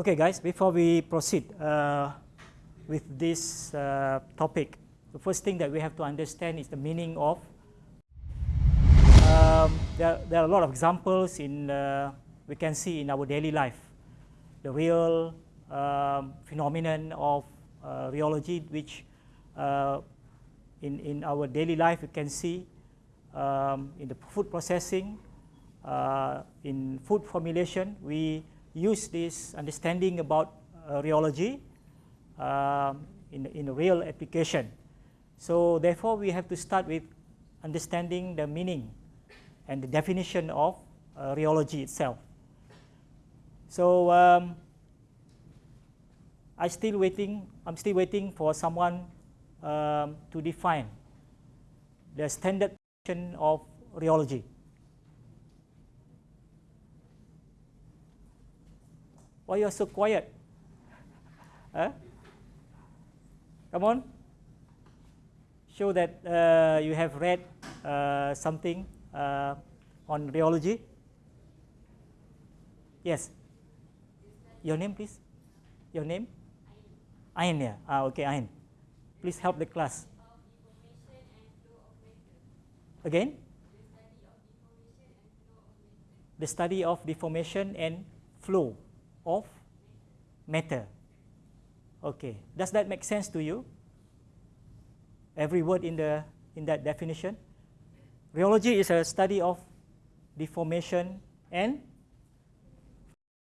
Okay, guys, before we proceed uh, with this uh, topic, the first thing that we have to understand is the meaning of. Um, there, there, are a lot of examples in uh, we can see in our daily life, the real um, phenomenon of uh, rheology, which uh, in in our daily life we can see um, in the food processing, uh, in food formulation, we use this understanding about rheology um, in, in a real application. So therefore, we have to start with understanding the meaning and the definition of uh, rheology itself. So um, I still waiting. I'm still waiting for someone um, to define the standard definition of rheology. Why you are so quiet? Huh? Come on. Show that uh, you have read uh, something uh, on rheology. Yes. Your name, please. Your name? Ain. Yeah. Ah, okay, Ain. Please help the class. Again? The study of deformation and flow of matter. Okay, does that make sense to you? Every word in, the, in that definition? Rheology is a study of deformation and,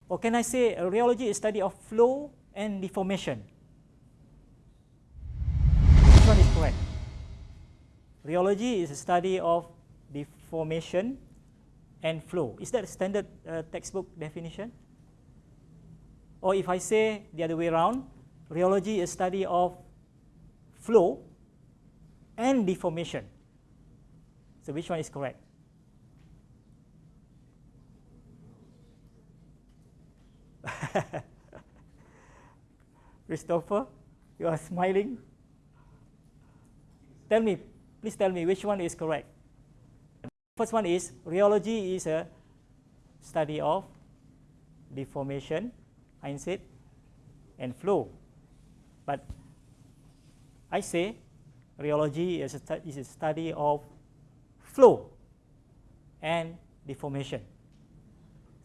or can I say rheology is study of flow and deformation? Which one is correct? Rheology is a study of deformation and flow. Is that a standard uh, textbook definition? Or if I say the other way around, rheology is study of flow and deformation. So which one is correct? Christopher, you are smiling. Tell me, please tell me which one is correct. First one is rheology is a study of deformation, Said, and flow. But I say rheology is a, is a study of flow and deformation.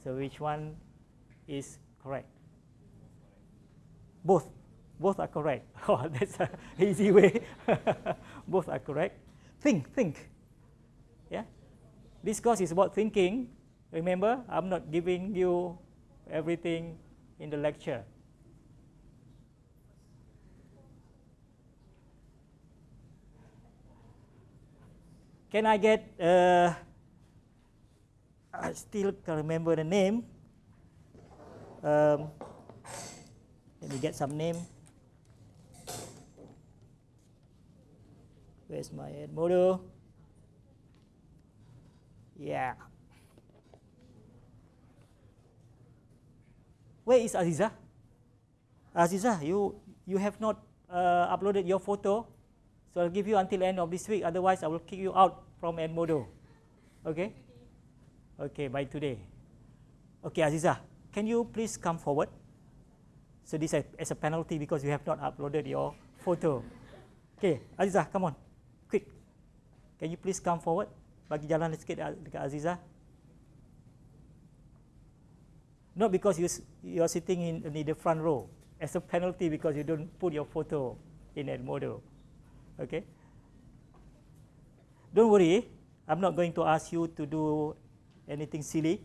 So which one is correct? Both. Both are correct. Oh, that's an easy way. Both are correct. Think, think. Yeah. This course is about thinking. Remember, I'm not giving you everything in the lecture. Can I get, uh, I still can remember the name. Um, let me get some name. Where's my Edmodo? Yeah. Where is Aziza? Aziza, you, you have not uh, uploaded your photo so I'll give you until end of this week. Otherwise, I will kick you out from Edmodo. Okay? Okay, by today. Okay, Aziza, can you please come forward? So this is a penalty because you have not uploaded your photo. Okay, Aziza, come on, quick. Can you please come forward? Bagi jalan sikit dekat Aziza. Not because you you are sitting in, in the front row. As a penalty because you don't put your photo in Edmodo. Okay. Don't worry, I'm not going to ask you to do anything silly.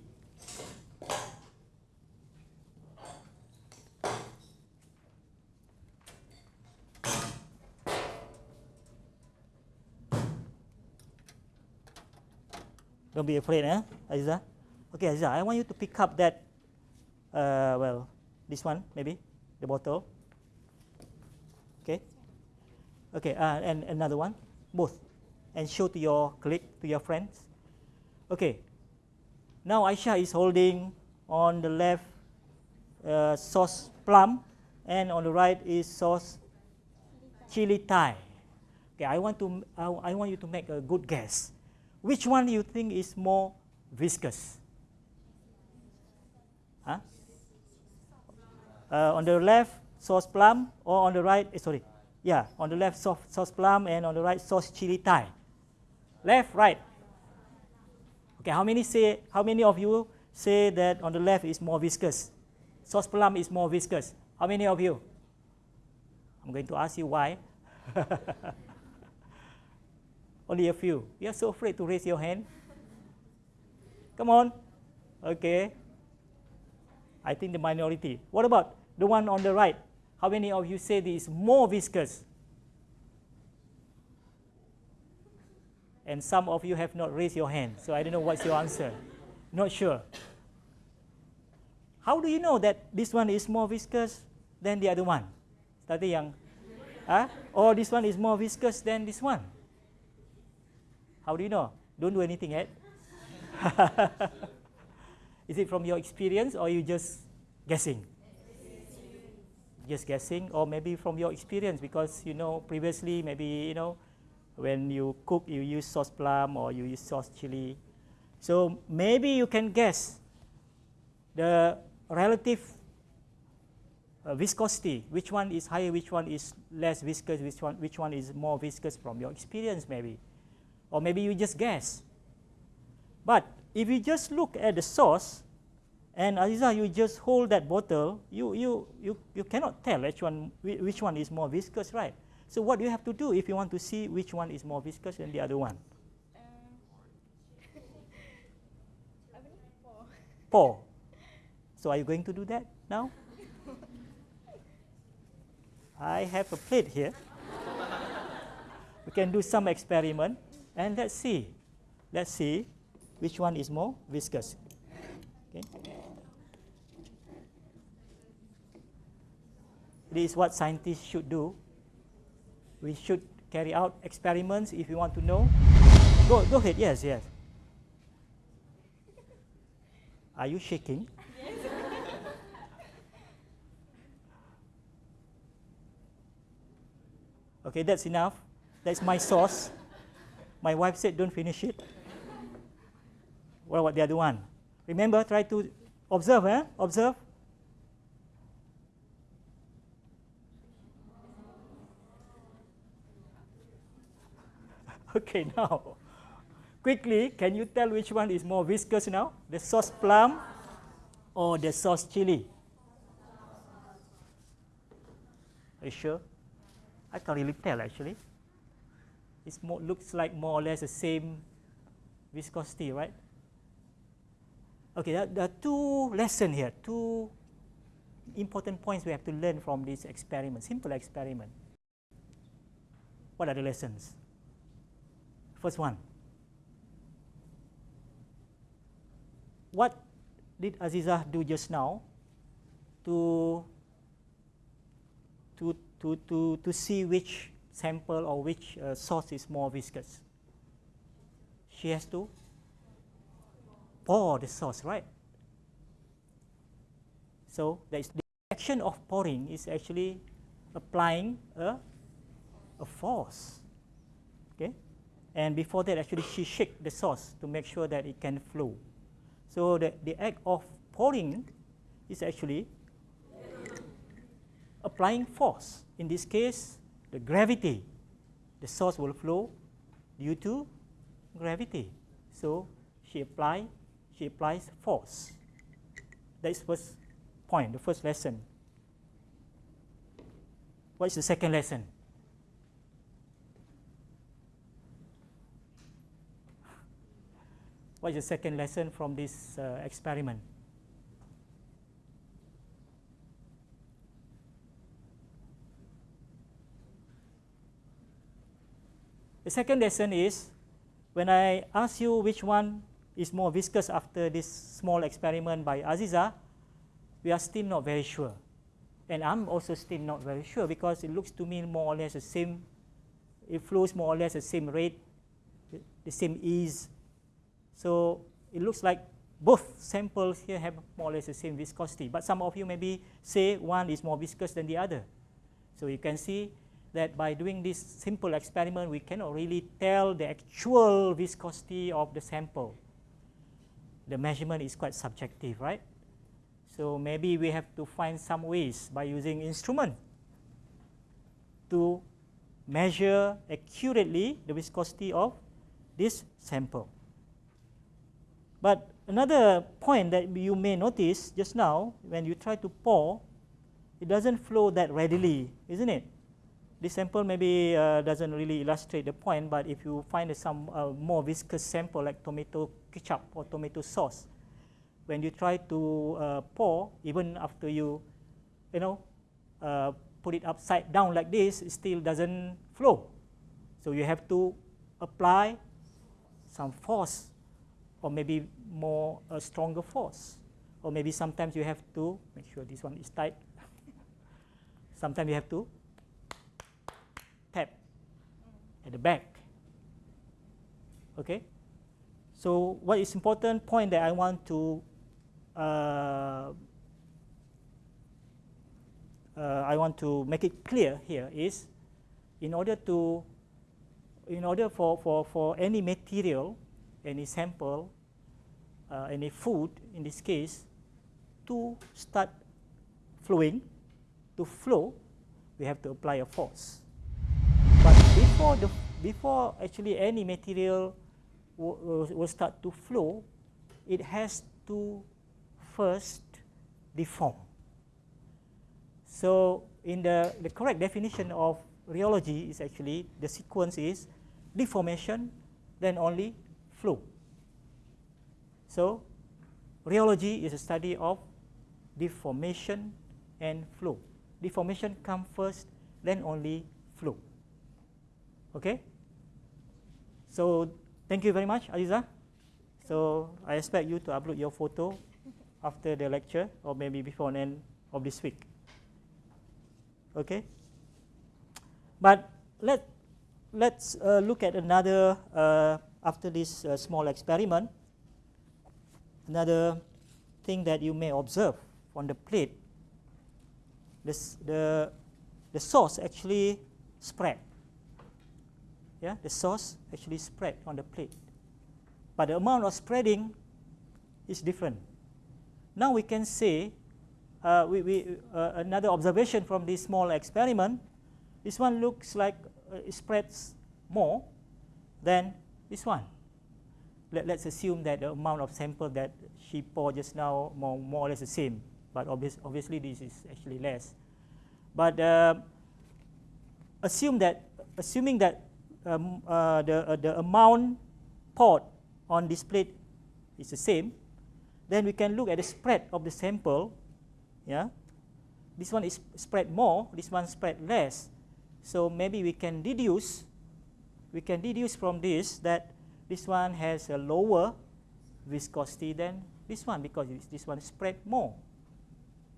Don't be afraid, eh, Aziza? Okay, Aziza, I want you to pick up that, uh, well, this one, maybe, the bottle. Okay. Okay, uh, and another one, both, and show to your colleague, to your friends. Okay, now Aisha is holding on the left uh, sauce plum, and on the right is sauce chili Thai. Okay, I want to I, I want you to make a good guess. Which one do you think is more viscous? Huh? Uh, on the left, sauce plum, or on the right, eh, sorry, yeah, on the left, sauce, sauce plum, and on the right, sauce chili Thai. Left, right. Okay, how many say, how many of you say that on the left is more viscous? Sauce plum is more viscous. How many of you? I'm going to ask you why. Only a few. You are so afraid to raise your hand. Come on. Okay. I think the minority. What about the one on the right? How many of you say this is more viscous? And some of you have not raised your hand, so I don't know what's your answer. Not sure. How do you know that this one is more viscous than the other one? Tadi yang, huh? or this one is more viscous than this one? How do you know? Don't do anything yet. Eh? is it from your experience or you just guessing? Just guessing, or maybe from your experience because you know previously maybe you know when you cook you use sauce plum or you use sauce chili. So maybe you can guess the relative uh, viscosity, which one is higher, which one is less viscous, which one, which one is more viscous from your experience maybe. Or maybe you just guess. But if you just look at the sauce, and Aziza, you just hold that bottle, you, you, you, you cannot tell which one, which one is more viscous, right? So what do you have to do if you want to see which one is more viscous than the other one? Um, Pour. So are you going to do that now? I have a plate here. we can do some experiment and let's see. Let's see which one is more viscous. Okay. This is what scientists should do we should carry out experiments if you want to know. Go, go ahead, yes, yes. Are you shaking? Okay, that's enough. That's my sauce. My wife said don't finish it. What about the other one? Remember, try to observe, eh? Observe. Okay, now, quickly, can you tell which one is more viscous now? The sauce plum or the sauce chili? Are you sure? I can't really tell actually. It looks like more or less the same viscosity, right? Okay, there, are two lessons here, two important points we have to learn from this experiment, simple experiment. What are the lessons? First one. What did Aziza do just now to, to, to, to, to see which sample or which uh, sauce is more viscous? She has to pour the sauce, right? So the action of pouring is actually applying a, a force. Okay? And before that, actually, she shake the sauce to make sure that it can flow. So the, the act of pouring is actually applying force. In this case, the gravity. The sauce will flow due to gravity. So she apply, she applies force. That is first point, the first lesson. What is the second lesson? What is the second lesson from this uh, experiment? The second lesson is when I ask you which one is more viscous after this small experiment by Aziza, we are still not very sure. And I'm also still not very sure because it looks to me more or less the same, it flows more or less the same rate, the same ease so it looks like both samples here have more or less the same viscosity, but some of you maybe say one is more viscous than the other. So you can see that by doing this simple experiment, we cannot really tell the actual viscosity of the sample. The measurement is quite subjective, right? So maybe we have to find some ways by using instrument to measure accurately the viscosity of this sample. But another point that you may notice just now when you try to pour, it doesn't flow that readily, isn't it? This sample maybe uh, doesn't really illustrate the point, but if you find some uh, more viscous sample like tomato ketchup or tomato sauce, when you try to uh, pour, even after you, you know, uh, put it upside down like this, it still doesn't flow. So you have to apply some force or maybe more a stronger force. Or maybe sometimes you have to make sure this one is tight. sometimes you have to tap at the back. Okay? So what is important point that I want to uh, uh, I want to make it clear here is in order to in order for, for, for any material, any sample, uh, any food in this case to start flowing, to flow, we have to apply a force. Before, the, before actually any material will, start to flow, it has to first deform. So in the, the correct definition of rheology is actually the sequence is deformation, then only flow. So rheology is a study of deformation and flow. Deformation come first, then only flow. Okay? So thank you very much, Aliza. So I expect you to upload your photo after the lecture or maybe before the end of this week. Okay? But let, let's uh, look at another, uh, after this uh, small experiment, another thing that you may observe on the plate, this, the, the sauce actually spread. Yeah, the sauce actually spread on the plate. But the amount of spreading is different. Now we can say, uh, we, we, uh, another observation from this small experiment, this one looks like uh, it spreads more than this one let, us assume that the amount of sample that she poured just now more, more or less the same, but obvious, obviously this is actually less. But uh, assume that, assuming that um, uh, the, uh, the amount poured on this plate is the same, then we can look at the spread of the sample. Yeah, this one is spread more, this one spread less. So maybe we can deduce, we can deduce from this that this one has a lower viscosity than this one because this one spread more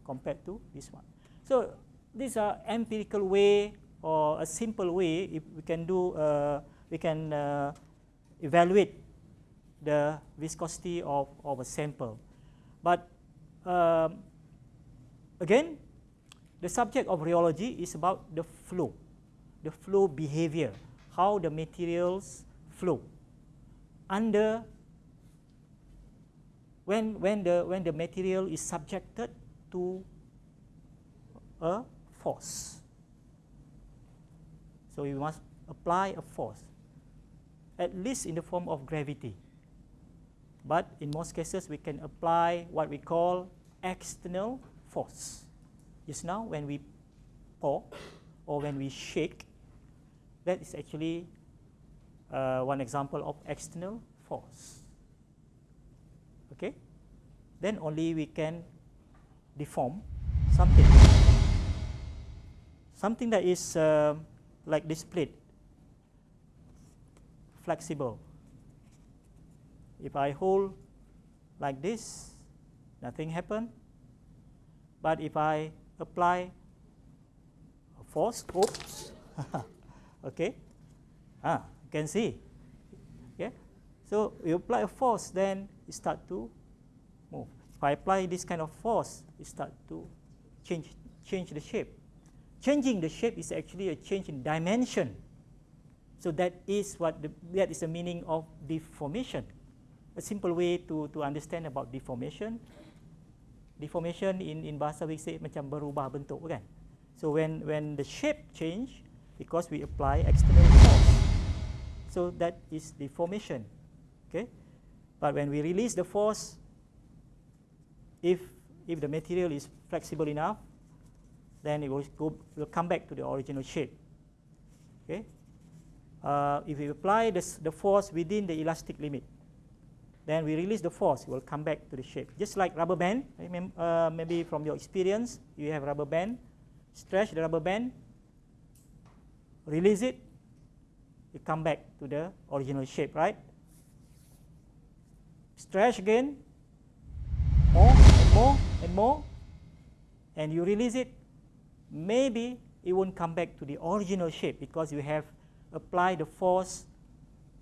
compared to this one. So these are empirical way or a simple way if we can do uh, we can uh, evaluate the viscosity of, of a sample. But um, again, the subject of rheology is about the flow, the flow behavior, how the materials flow under when, when, the, when the material is subjected to a force. So we must apply a force, at least in the form of gravity. But in most cases, we can apply what we call external force. Just now, when we pour or when we shake, that is actually uh, one example of external force. Okay, then only we can deform something, something that is uh, like this plate, flexible. If I hold like this, nothing happen. But if I apply a force, oops, okay, ah, you can see. Okay? So you apply a force, then it start to move. If I apply this kind of force, it start to change, change the shape. Changing the shape is actually a change in dimension. So that is what the, that is the meaning of deformation. A simple way to, to understand about deformation. deformation in in bahasa we say macam berubah bentuk kan. So when when the shape change because we apply external force. So that is deformation. Okay? But when we release the force if if the material is flexible enough then it will go will come back to the original shape. Okay? Uh, if we apply this, the force within the elastic limit then we release the force, it will come back to the shape. Just like rubber band, uh, maybe from your experience, you have rubber band, stretch the rubber band, release it, it come back to the original shape, right? Stretch again, more and more and more, and you release it, maybe it won't come back to the original shape because you have applied the force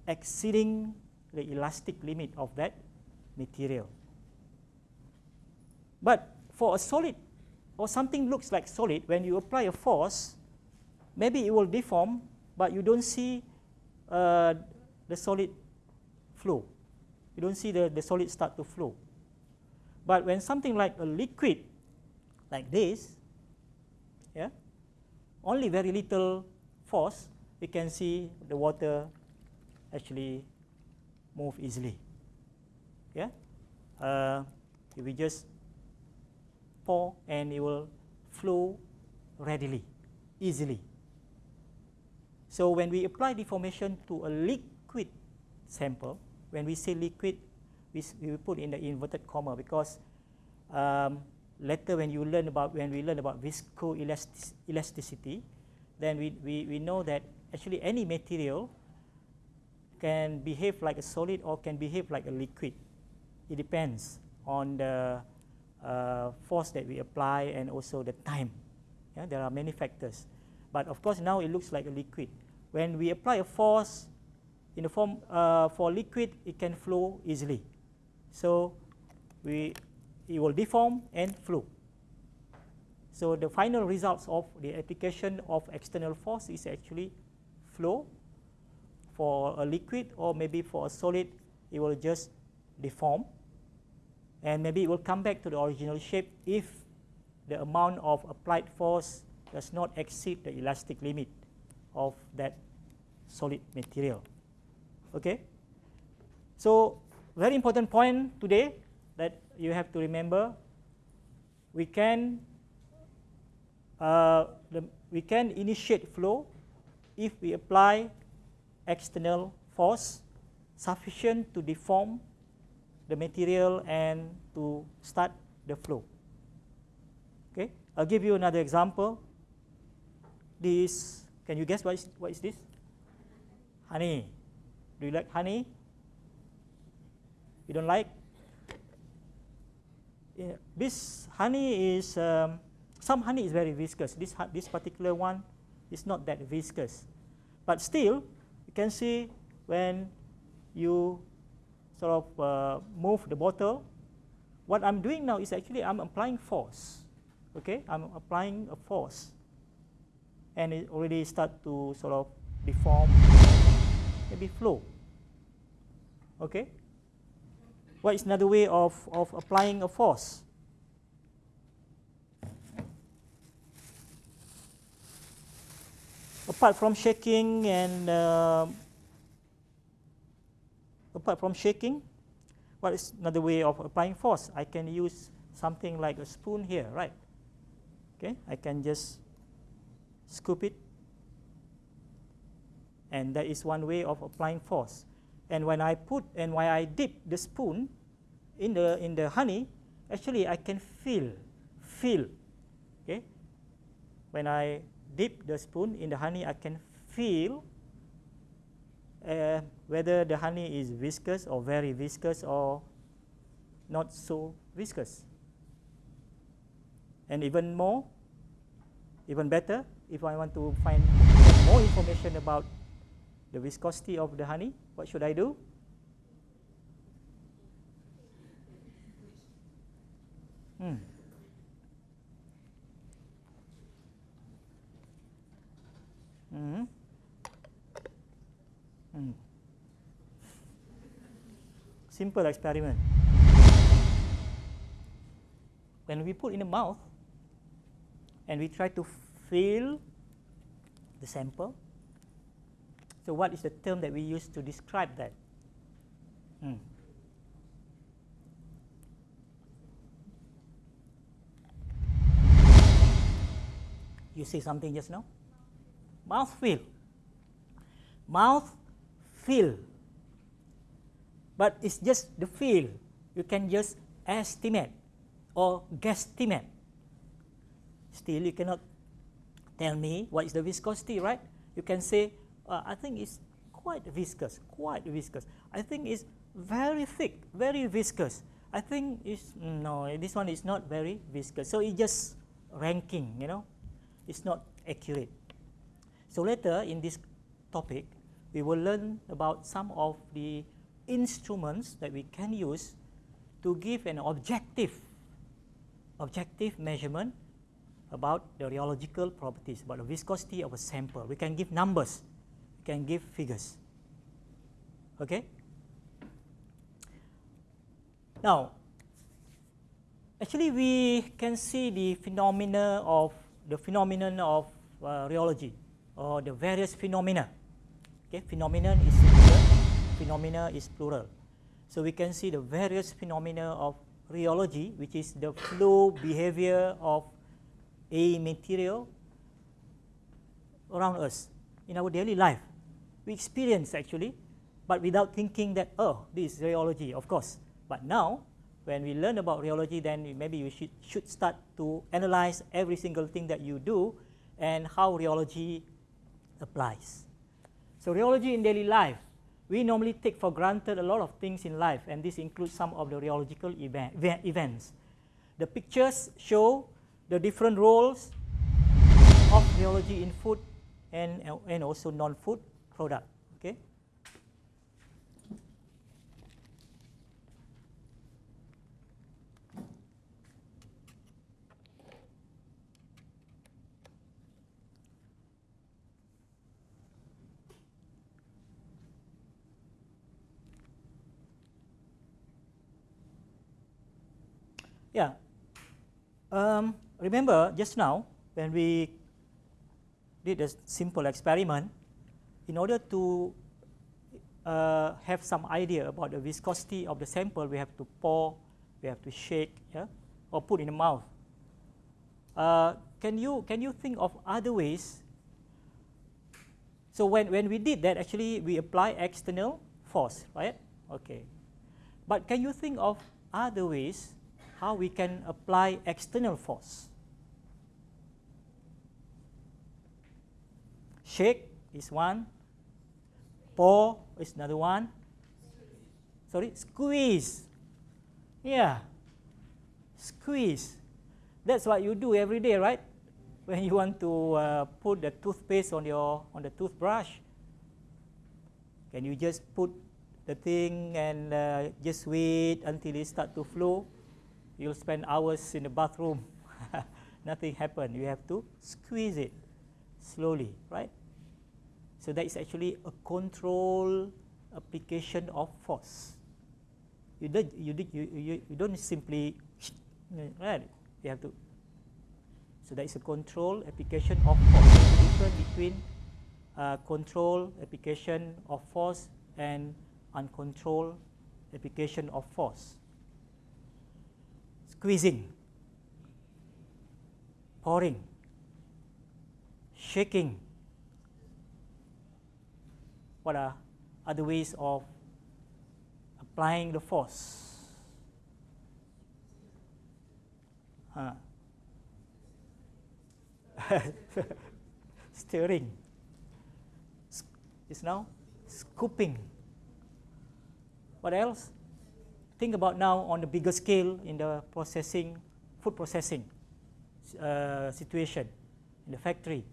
exceeding the elastic limit of that material. But for a solid or something looks like solid, when you apply a force, maybe it will deform, but you don't see uh, the solid flow. You don't see the, the solid start to flow. But when something like a liquid, like this, yeah, only very little force, we can see the water actually move easily. Yeah, uh, if we just pour and it will flow readily, easily. So when we apply deformation to a liquid sample, when we say liquid, we, we put in the inverted comma because um, later when you learn about when we learn about viscoelasticity, then we, we, we know that actually any material can behave like a solid or can behave like a liquid. It depends on the uh, force that we apply and also the time. Yeah, there are many factors. But of course, now it looks like a liquid. When we apply a force in the form uh, for liquid, it can flow easily. So we, it will deform and flow. So the final results of the application of external force is actually flow for a liquid or maybe for a solid, it will just deform. And maybe it will come back to the original shape if the amount of applied force does not exceed the elastic limit of that solid material. Okay? So, very important point today that you have to remember, we can, uh, the, we can initiate flow if we apply external force sufficient to deform the material and to start the flow. Okay, I'll give you another example. This, can you guess what is, what is this? Honey. Do you like honey? You don't like? Yeah, this honey is, um, some honey is very viscous. This, this particular one is not that viscous. But still, you can see when you sort of uh, move the bottle, what I'm doing now is actually I'm applying force. Okay, I'm applying a force, and it already start to sort of deform, maybe flow. Okay, what is another way of, of applying a force? apart from shaking and uh, apart from shaking, what is another way of applying force? I can use something like a spoon here, right? Okay, I can just scoop it, and that is one way of applying force. And when I put and when I dip the spoon in the in the honey, actually I can feel feel. Okay, when I dip the spoon in the honey, I can feel uh, whether the honey is viscous or very viscous or not so viscous. And even more, even better, if I want to find more information about the viscosity of the honey, what should I do? Hmm. Mm. Mm. Simple experiment. when we put in the mouth and we try to feel the sample, so what is the term that we use to describe that? Hmm. You say something just now? Mouth feel. Mouth feel. But it's just the feel. You can just estimate or guesstimate. Still, you cannot tell me what is the viscosity, right? You can say, uh, I think it's quite viscous, quite viscous. I think it's very thick, very viscous. I think it's, no, this one is not very viscous. So it's just ranking, you know, it's not accurate. So later in this topic, we will learn about some of the instruments that we can use to give an objective, objective measurement about the rheological properties, about the viscosity of a sample. We can give numbers, we can give figures. Okay? Now, actually we can see the phenomena of the phenomenon of uh, rheology or the various phenomena. Okay, phenomenon is singular, phenomena is plural. So we can see the various phenomena of rheology, which is the flow behavior of a material around us in our daily life. We experience actually, but without thinking that, oh, this is rheology, of course. But now, when we learn about rheology, then maybe you should, should start to analyze every single thing that you do and how rheology applies. So rheology in daily life, we normally take for granted a lot of things in life, and this includes some of the rheological event, events. The pictures show the different roles of rheology in food and, and also non-food product. Okay. Yeah. Um, remember just now when we did a simple experiment, in order to uh, have some idea about the viscosity of the sample, we have to pour, we have to shake, yeah, or put in the mouth. Uh, can you can you think of other ways? So when when we did that, actually we apply external force, right? Okay. But can you think of other ways how we can apply external force. Shake is one, pour is another one. Sorry, squeeze. Yeah, squeeze. That's what you do every day, right? When you want to uh, put the toothpaste on your on the toothbrush, can you just put the thing and uh, just wait until it start to flow? You'll spend hours in the bathroom. Nothing happened. You have to squeeze it slowly, right? So that is actually a control application of force. You don't, you, you, you, you don't simply, right? You have to. So that is a control application of force. A difference between uh, control application of force and uncontrolled application of force squeezing, pouring, shaking. What are other ways of applying the force? Huh. Stirring. Is now scooping. What else? Think about now on the bigger scale in the processing, food processing uh, situation in the factory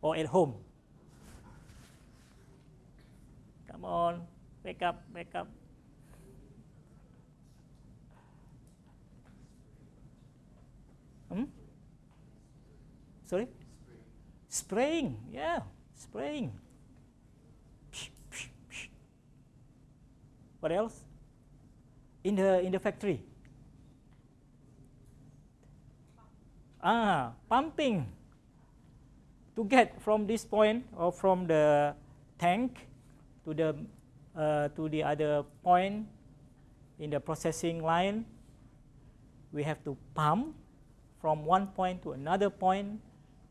or at home. Come on, wake up, wake up. Hmm? Sorry? Spraying, yeah, spraying. What else? in the in the factory? Ah, pumping to get from this point or from the tank to the uh, to the other point in the processing line. We have to pump from one point to another point,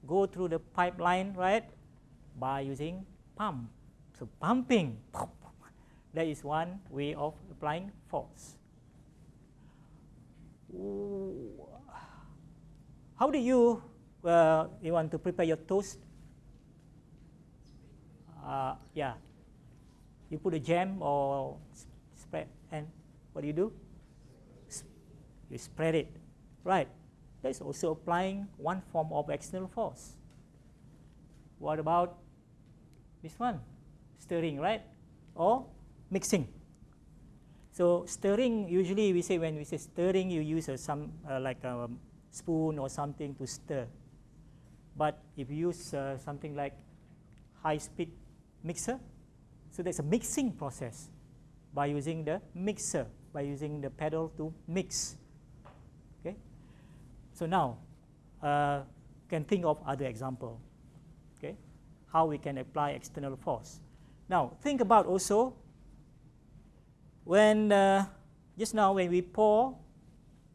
go through the pipeline, right, by using pump. So pumping, that is one way of applying force. How do you, uh, you want to prepare your toast? Uh, yeah, you put a jam or spread, and what do you do? You spread it, right? That's also applying one form of external force. What about this one? Stirring, right? Or mixing. So stirring, usually we say when we say stirring, you use a, some uh, like a spoon or something to stir. But if you use uh, something like high-speed mixer, so there's a mixing process by using the mixer, by using the pedal to mix. Okay. So now, uh, can think of other example. Okay, how we can apply external force. Now think about also when uh, just now when we pour,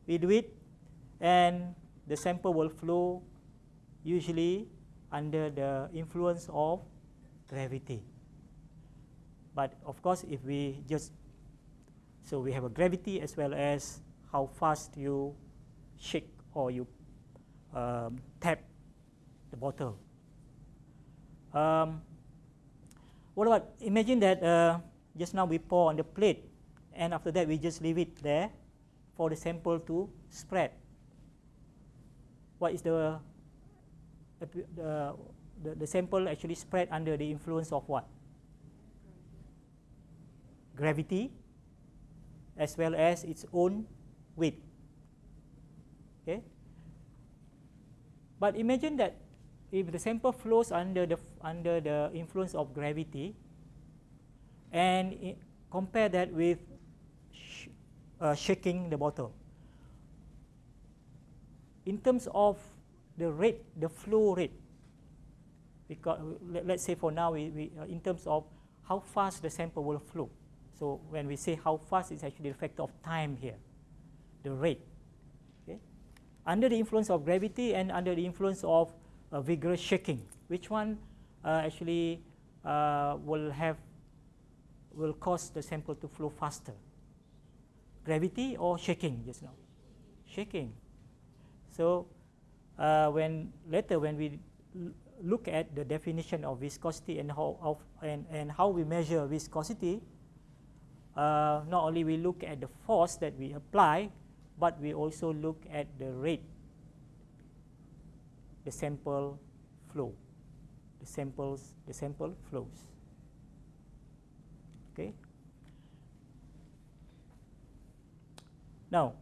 we do it, and the sample will flow usually under the influence of gravity. But of course, if we just so we have a gravity as well as how fast you shake or you um, tap the bottle. Um, what about imagine that uh, just now we pour on the plate and after that we just leave it there for the sample to spread. What is the the, the, the sample actually spread under the influence of what? Gravity as well as its own weight. Okay. But imagine that if the sample flows under the under the influence of gravity, and compare that with uh, shaking the bottle. In terms of the rate, the flow rate, because let, us say for now, we, we uh, in terms of how fast the sample will flow. So when we say how fast, it's actually the factor of time here, the rate. Okay? Under the influence of gravity and under the influence of uh, vigorous shaking, which one uh, actually uh, will have will cause the sample to flow faster? Gravity or shaking just now? Shaking. So uh, when later when we look at the definition of viscosity and how of, and, and how we measure viscosity, uh, not only we look at the force that we apply, but we also look at the rate, the sample flow, the samples, the sample flows. Okay. Now,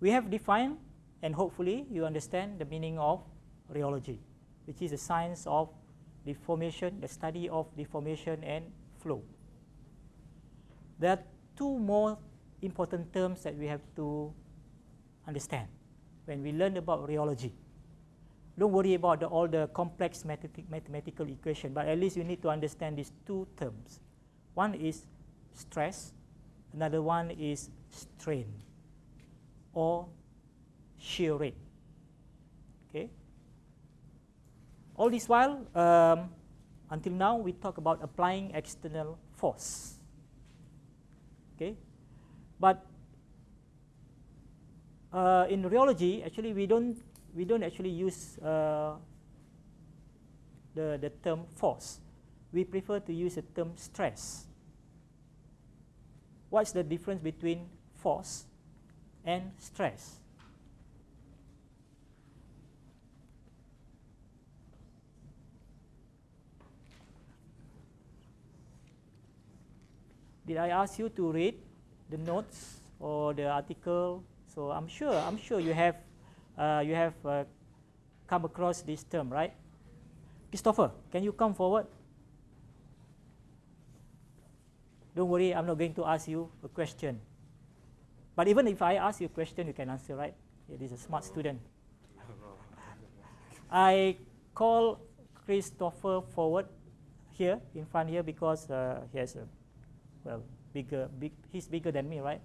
we have defined and hopefully you understand the meaning of rheology, which is the science of deformation, the study of deformation and flow. There are two more important terms that we have to understand when we learn about rheology. Don't worry about the, all the complex mathematical equation, but at least you need to understand these two terms. One is stress, another one is strain or shear rate. Okay. All this while, um, until now, we talk about applying external force. Okay, but uh, in rheology, actually, we don't we don't actually use uh, the the term force. We prefer to use the term stress. What's the difference between force and stress? did I ask you to read the notes or the article? So I'm sure I'm sure you have uh, you have uh, come across this term, right? Christopher, can you come forward? don't worry, I'm not going to ask you a question. But even if I ask you a question, you can answer, right? It is a smart student. I call Christopher forward here in front here because uh, he has a well bigger big he's bigger than me right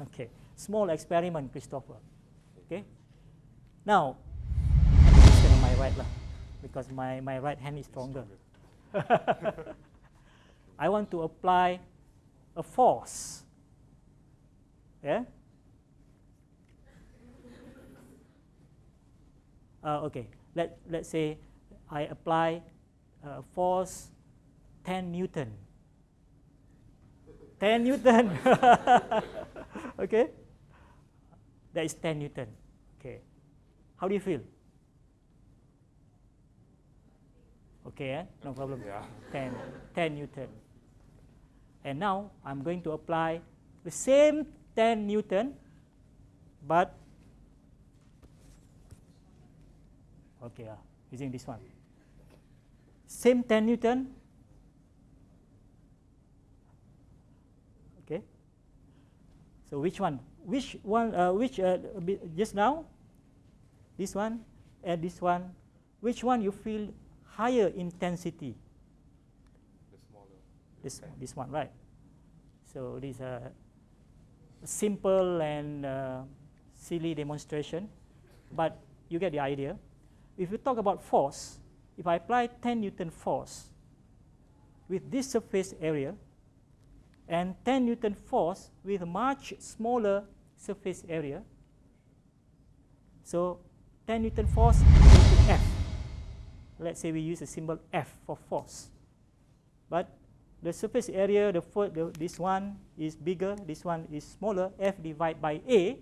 okay small experiment Christopher okay now on my right lah because my my right hand is stronger. I want to apply a force. Yeah? Uh, okay. Let let's say I apply uh, force 10 newton. 10 newton. Okay? That is 10 newton. Okay how do you feel? Okay eh? no problem. Yeah. 10 10 newton and now I'm going to apply the same 10 newton but okay uh, using this one. Same 10 newton. Okay. So which one? Which one uh, which uh, just now this one and this one. Which one you feel higher intensity? The smaller. this this one right. So this a simple and uh, silly demonstration. But you get the idea. If you talk about force if i apply 10 newton force with this surface area and 10 newton force with much smaller surface area so 10 newton force equal f let's say we use the symbol f for force but the surface area, the, the this one is bigger, this one is smaller, f divided by a.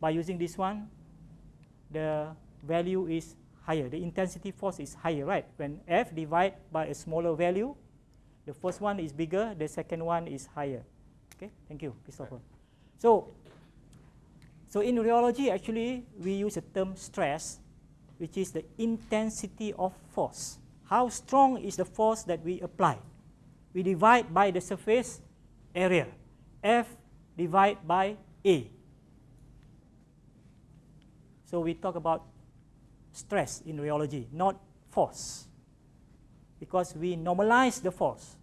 By using this one, the value is higher. The intensity force is higher, right? When f divided by a smaller value, the first one is bigger, the second one is higher. Okay, thank you, Christopher. So, so in rheology, actually, we use the term stress, which is the intensity of force. How strong is the force that we apply? We divide by the surface area, F divided by A. So we talk about stress in rheology, not force, because we normalize the force.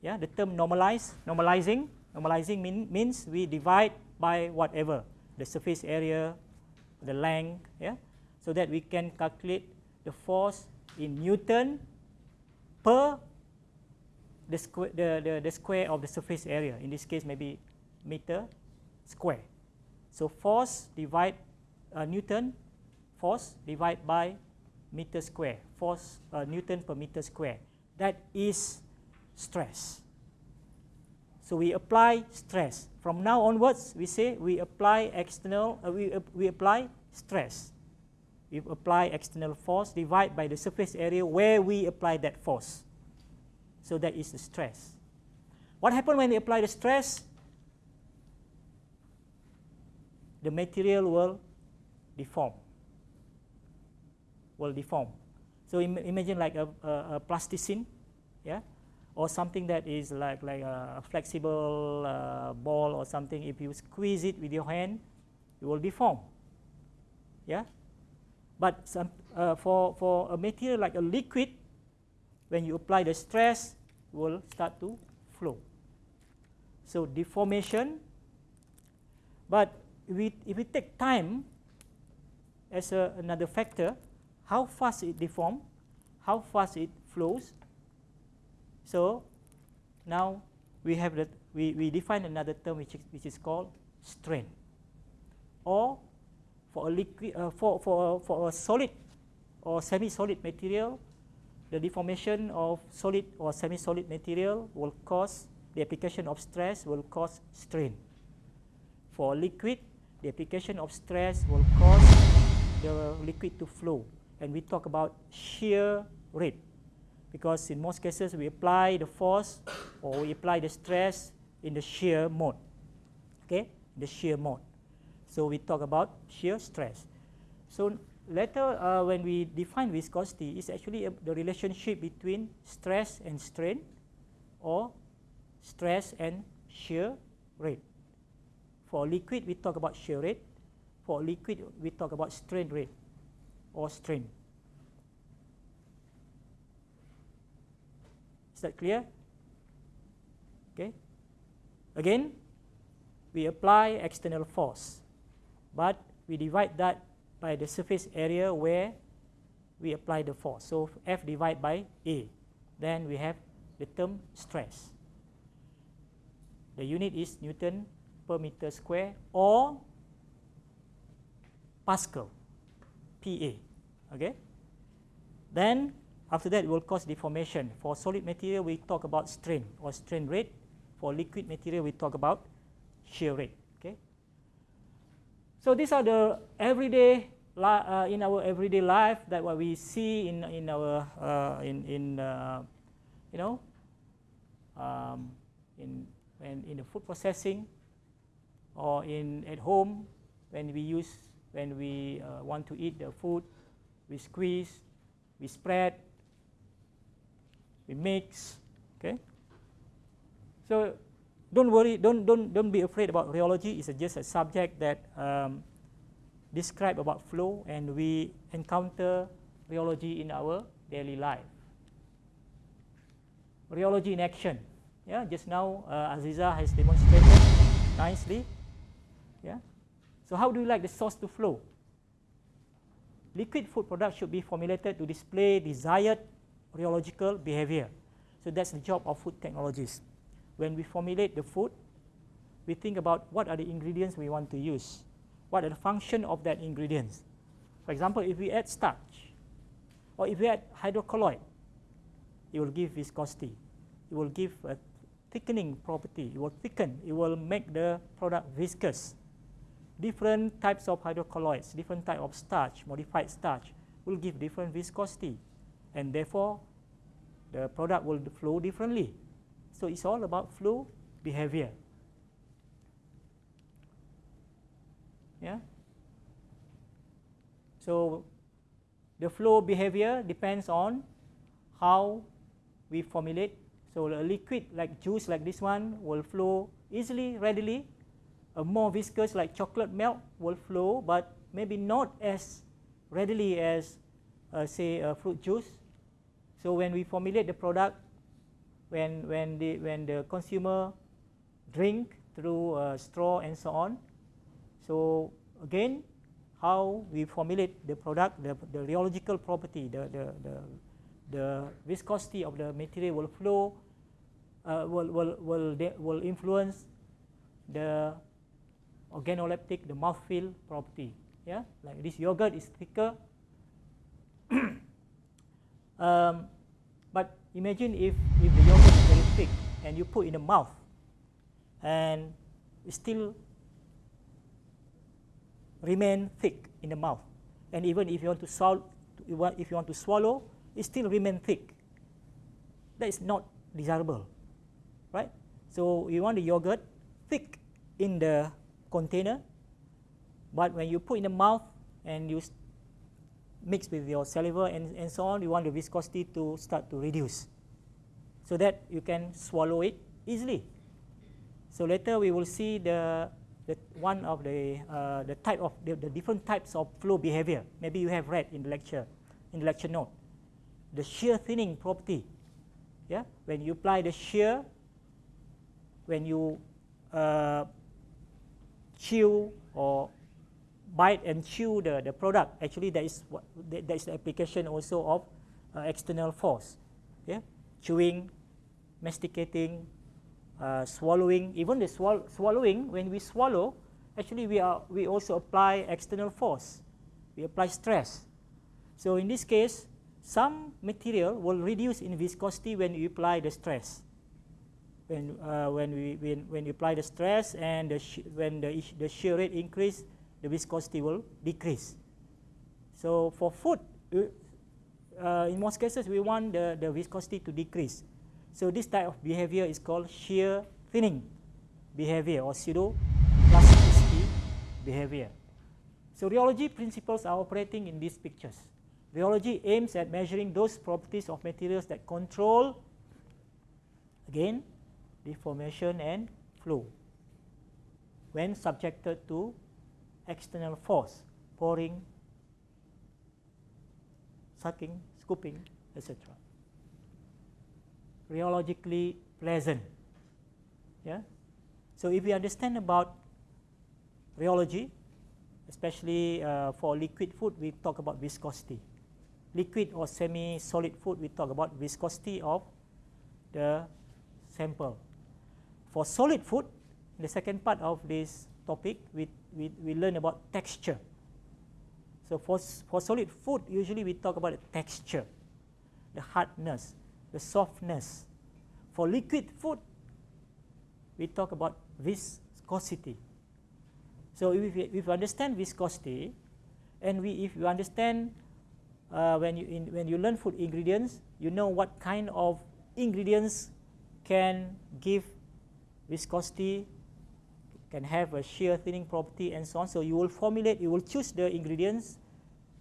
Yeah, the term normalize, normalizing, normalizing mean, means we divide by whatever, the surface area, the length, yeah, so that we can calculate the force in Newton per the square, the, the, the square of the surface area. In this case, maybe meter square. So force divide uh, Newton, force divide by meter square, force uh, Newton per meter square. That is stress. So we apply stress. From now onwards, we say we apply external, uh, we, uh, we apply stress. We apply external force divided by the surface area where we apply that force. So that is the stress. What happens when we apply the stress? The material will deform. Will deform. So Im imagine like a, a, a plasticine, yeah, or something that is like like a flexible uh, ball or something. If you squeeze it with your hand, it will deform. Yeah. But some, uh, for for a material like a liquid, when you apply the stress, it will start to flow. So deformation. But if we, if we take time as a, another factor, how fast it deforms, how fast it flows. So now we have that we, we define another term which is, which is called strain. Or for a liquid uh, for, for, for a solid or semi-solid material, the deformation of solid or semi-solid material will cause the application of stress will cause strain. For liquid, the application of stress will cause the liquid to flow. And we talk about shear rate because in most cases we apply the force or we apply the stress in the shear mode. Okay, the shear mode. So we talk about shear stress. So later uh, when we define viscosity, it's actually a, the relationship between stress and strain or stress and shear rate. For liquid, we talk about shear rate. For liquid, we talk about strain rate or strain. Is that clear? Okay. Again, we apply external force, but we divide that by the surface area where we apply the force. So F divided by A. Then we have the term stress. The unit is Newton per meter square or Pascal, PA. Okay. Then after that, it will cause deformation. For solid material, we talk about strain or strain rate. For liquid material, we talk about shear rate. Okay. So these are the everyday uh, in our everyday life that what we see in in our uh, in in uh, you know um, in when in the food processing or in at home when we use when we uh, want to eat the food we squeeze we spread we mix okay? So don't worry don't don't don't be afraid about rheology. It's just a subject that um, describe about flow and we encounter rheology in our daily life. Rheology in action. Yeah just now uh, Aziza has demonstrated nicely. Yeah. So how do you like the sauce to flow? Liquid food products should be formulated to display desired rheological behavior. So that's the job of food technologists. When we formulate the food, we think about what are the ingredients we want to use, what are the function of that ingredients. For example, if we add starch, or if we add hydrocolloid, it will give viscosity. It will give a thickening property. It will thicken. It will make the product viscous. Different types of hydrocolloids, different type of starch, modified starch, will give different viscosity and therefore the product will flow differently. So it's all about flow behavior. Yeah. So the flow behavior depends on how we formulate. So a liquid like juice like this one will flow easily, readily. A more viscous like chocolate milk will flow, but maybe not as readily as uh, say a fruit juice so when we formulate the product, when when the when the consumer drink through a straw and so on, so again, how we formulate the product, the, the rheological property, the, the, the, the viscosity of the material will flow, uh, will, will, will, will influence the organoleptic, the mouthfeel property. Yeah, like this yogurt is thicker, Um, but imagine if, if the yogurt is very thick and you put in the mouth and it still remain thick in the mouth. And even if you want to swallow, if you want to swallow, it still remain thick. That is not desirable, right? So you want the yogurt thick in the container, but when you put in the mouth and you mixed with your saliva and, and so on, you want the viscosity to start to reduce so that you can swallow it easily. So later we will see the, the one of the, uh, the type of the, the different types of flow behavior. Maybe you have read in the lecture, in the lecture note. The shear thinning property. Yeah, when you apply the shear, when you uh, chew or bite and chew the, the product, actually that is, what, that is the application also of uh, external force. Yeah? Chewing, masticating, uh, swallowing, even the swall swallowing, when we swallow, actually we, are, we also apply external force. We apply stress. So in this case, some material will reduce in viscosity when you apply the stress. When, uh, when, we, when, when you apply the stress and the when the, the shear rate increase, the viscosity will decrease. So for food, uh, in most cases, we want the, the viscosity to decrease. So this type of behavior is called shear thinning behavior or pseudo plasticity behavior. So rheology principles are operating in these pictures. Rheology aims at measuring those properties of materials that control, again, deformation and flow when subjected to external force, pouring, sucking, scooping, etc. Rheologically pleasant. Yeah. So if we understand about rheology, especially uh, for liquid food, we talk about viscosity. Liquid or semi-solid food, we talk about viscosity of the sample. For solid food, the second part of this topic, we, we, we learn about texture. So for, for solid food, usually we talk about the texture, the hardness, the softness. For liquid food, we talk about viscosity. So if we, if we understand viscosity, and we, if you understand uh, when, you in, when you learn food ingredients, you know what kind of ingredients can give viscosity, can have a shear thinning property and so on. So you will formulate, you will choose the ingredients,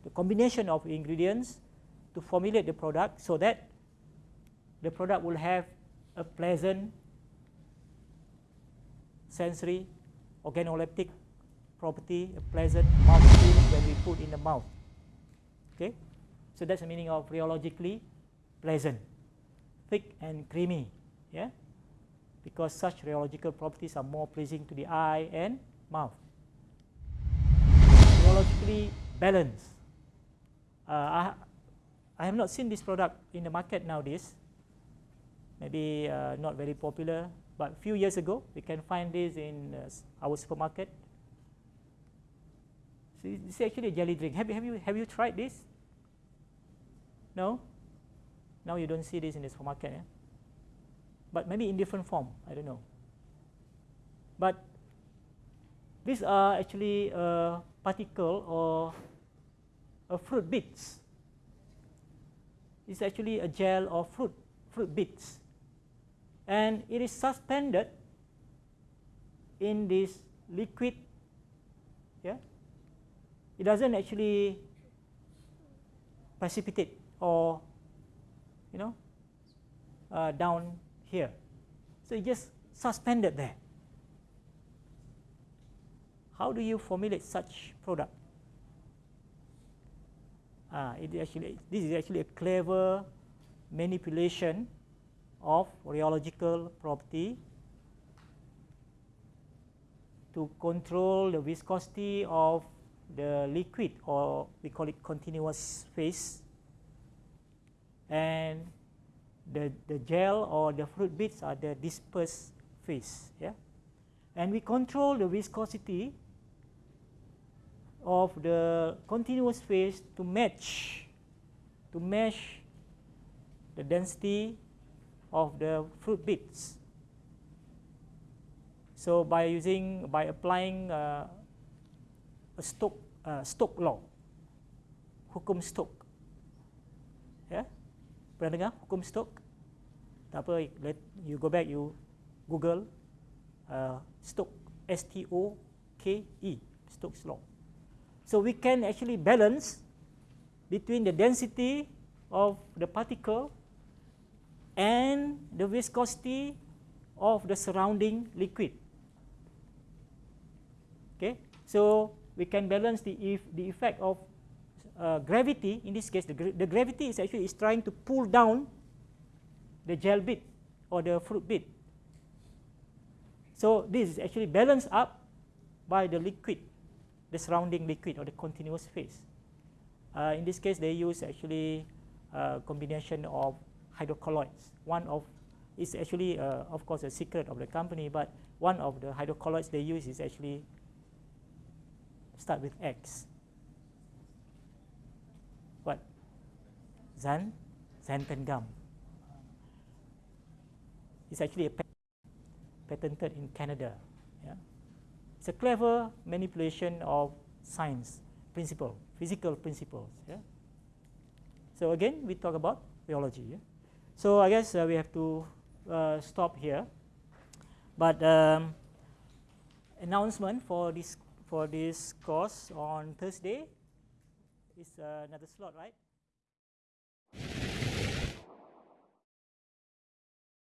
the combination of ingredients to formulate the product so that the product will have a pleasant sensory organoleptic property, a pleasant mouth feel when we put in the mouth. Okay, so that's the meaning of rheologically pleasant, thick and creamy. Yeah, because such rheological properties are more pleasing to the eye and mouth. Rheologically balanced. Uh, I, I have not seen this product in the market nowadays. Maybe uh, not very popular, but a few years ago, we can find this in uh, our supermarket. So this is actually a jelly drink. Have you, have you, have you tried this? No? Now you don't see this in the supermarket. Eh? But maybe in different form, I don't know. But these are actually a particle or a fruit bits. It's actually a gel of fruit, fruit bits. And it is suspended in this liquid. Yeah? It doesn't actually precipitate or, you know, uh, down here. So it just suspended there. How do you formulate such product? Ah, it actually, this is actually a clever manipulation of rheological property to control the viscosity of the liquid or we call it continuous phase and the, the gel or the fruit bits are the dispersed phase. Yeah? And we control the viscosity of the continuous phase to match, to mesh the density of the fruit bits. So by using, by applying uh, a Stokes uh, Stoke law, hukum Stokes, yeah? Pernah dengar hukum Stokes? Apa, let you go back, you Google uh, S-T-O-K-E, Stokes law. So we can actually balance between the density of the particle and the viscosity of the surrounding liquid. Okay, so we can balance the if the effect of uh, gravity, in this case, the, gra the gravity is actually is trying to pull down the gel bit or the fruit bit. So this is actually balanced up by the liquid, the surrounding liquid or the continuous phase. Uh, in this case, they use actually a combination of hydrocolloids. One of is actually, uh, of course, a secret of the company, but one of the hydrocolloids they use is actually start with X. What? Zan, xanthan gum. It's actually a patented in Canada. Yeah? It's a clever manipulation of science principle, physical principles. Yeah? So again, we talk about biology. Yeah? So I guess uh, we have to uh, stop here. But um, announcement for this for this course on Thursday. is uh, another slot, right?